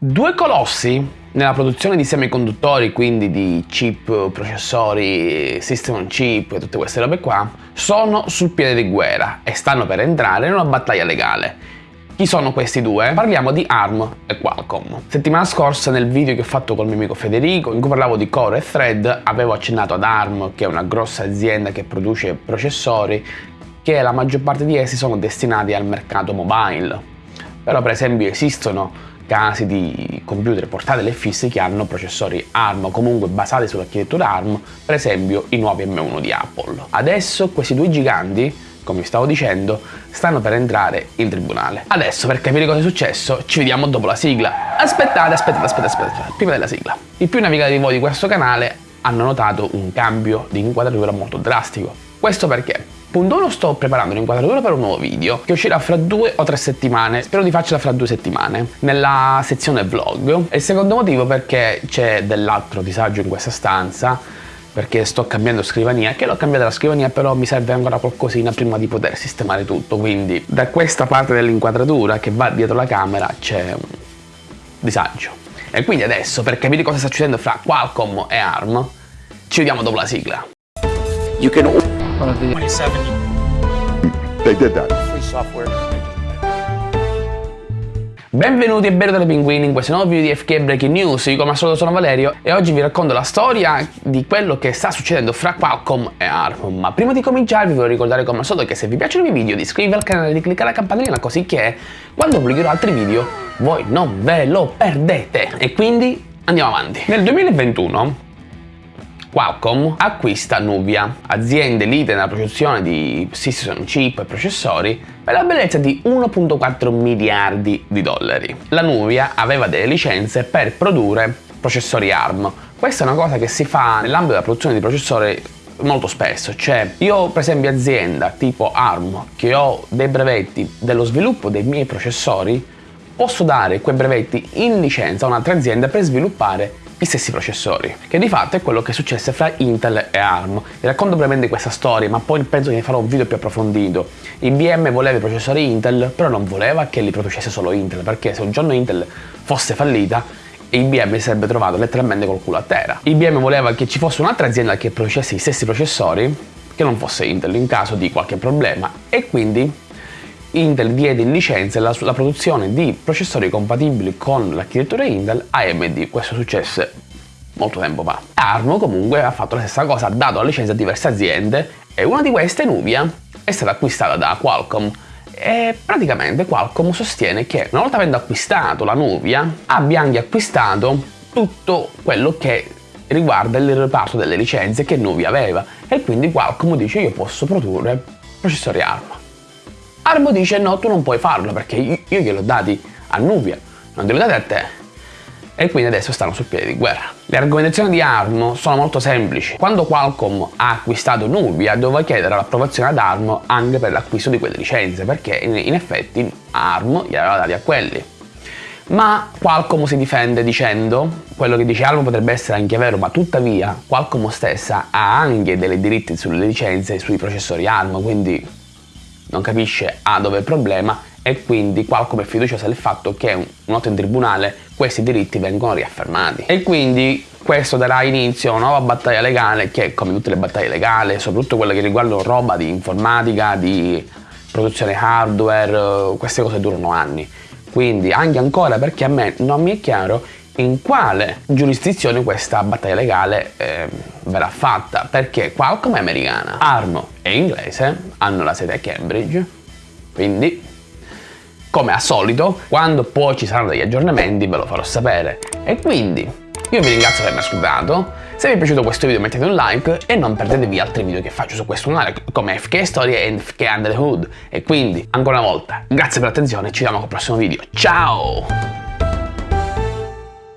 Due colossi nella produzione di semiconduttori, quindi di chip, processori, system on chip e tutte queste robe qua, sono sul piede di guerra e stanno per entrare in una battaglia legale. Chi sono questi due? Parliamo di ARM e Qualcomm. Settimana scorsa nel video che ho fatto col mio amico Federico, in cui parlavo di Core e Thread, avevo accennato ad ARM, che è una grossa azienda che produce processori, che la maggior parte di essi sono destinati al mercato mobile. Però per esempio esistono casi di computer portatili e fissi che hanno processori ARM o comunque basati sull'architettura ARM, per esempio i nuovi M1 di Apple. Adesso questi due giganti come vi stavo dicendo, stanno per entrare in tribunale. Adesso, per capire cosa è successo, ci vediamo dopo la sigla. Aspettate, aspettate, aspettate, aspettate, prima della sigla. I più navigati di voi di questo canale hanno notato un cambio di inquadratura molto drastico. Questo perché? Punto 1 sto preparando un'inquadratura per un nuovo video che uscirà fra due o tre settimane, spero di farcela fra due settimane, nella sezione vlog. E il secondo motivo perché c'è dell'altro disagio in questa stanza, perché sto cambiando scrivania, che l'ho cambiata la scrivania però mi serve ancora qualcosina prima di poter sistemare tutto, quindi da questa parte dell'inquadratura che va dietro la camera c'è un disagio. E quindi adesso, per capire cosa sta succedendo fra Qualcomm e ARM, ci vediamo dopo la sigla. You can 27. They did that. Free software. Benvenuti e benvenuti pinguini in questo nuovo video di FK Breaking News, io come al solito sono Valerio e oggi vi racconto la storia di quello che sta succedendo fra Qualcomm e ARM. Ma prima di cominciare vi voglio ricordare come al solito che se vi piacciono i miei video di iscrivervi al canale e di cliccare la campanellina così che quando pubblicherò altri video voi non ve lo perdete. E quindi andiamo avanti. Nel 2021 Qualcomm acquista Nuvia, azienda elite nella produzione di system chip e processori, per la bellezza di 1.4 miliardi di dollari. La Nuvia aveva delle licenze per produrre processori ARM. Questa è una cosa che si fa nell'ambito della produzione di processori molto spesso, cioè io per esempio azienda tipo ARM che ho dei brevetti dello sviluppo dei miei processori posso dare quei brevetti in licenza a un'altra azienda per sviluppare gli stessi processori, che di fatto è quello che successe fra Intel e ARM. Vi racconto brevemente questa storia, ma poi penso che ne farò un video più approfondito. IBM voleva i processori Intel, però non voleva che li producesse solo Intel, perché se un giorno Intel fosse fallita, IBM si sarebbe trovato letteralmente col culo a terra. IBM voleva che ci fosse un'altra azienda che producesse gli stessi processori, che non fosse Intel in caso di qualche problema, e quindi Intel diede in licenza la, la produzione di processori compatibili con l'architettura Intel AMD. Questo successe molto tempo fa. ARM comunque ha fatto la stessa cosa, ha dato la licenza a diverse aziende e una di queste, Nuvia, è stata acquistata da Qualcomm e praticamente Qualcomm sostiene che una volta avendo acquistato la Nuvia abbia anche acquistato tutto quello che riguarda il reparto delle licenze che Nuvia aveva e quindi Qualcomm dice io posso produrre processori ARM. Armo dice no, tu non puoi farlo perché io, io gliel'ho dati a Nubia, non gliel'ho dati a te. E quindi adesso stanno sul piede di guerra. Le argomentazioni di ARM sono molto semplici. Quando Qualcomm ha acquistato Nubia doveva chiedere l'approvazione ad ARM anche per l'acquisto di quelle licenze perché in, in effetti ARM gli aveva dati a quelli. Ma Qualcomm si difende dicendo quello che dice ARM potrebbe essere anche vero ma tuttavia Qualcomm stessa ha anche dei diritti sulle licenze e sui processori ARM quindi non capisce A dove è il problema e quindi Qualcomm è fiduciosa del fatto che una volta in tribunale questi diritti vengono riaffermati. E quindi questo darà inizio a una nuova battaglia legale che, come tutte le battaglie legali, soprattutto quelle che riguardano roba di informatica, di produzione hardware, queste cose durano anni. Quindi anche ancora perché a me non mi è chiaro in quale giurisdizione questa battaglia legale eh, verrà fatta, perché Qualcomm è americana, ARM è inglese, hanno la sede a Cambridge, quindi come al solito, quando poi ci saranno degli aggiornamenti ve lo farò sapere. E quindi io vi ringrazio per avermi ascoltato, se vi è piaciuto questo video mettete un like e non perdetevi altri video che faccio su questo canale come FK Storie e FK Under the Hood. E quindi, ancora una volta, grazie per l'attenzione e ci vediamo col prossimo video. Ciao!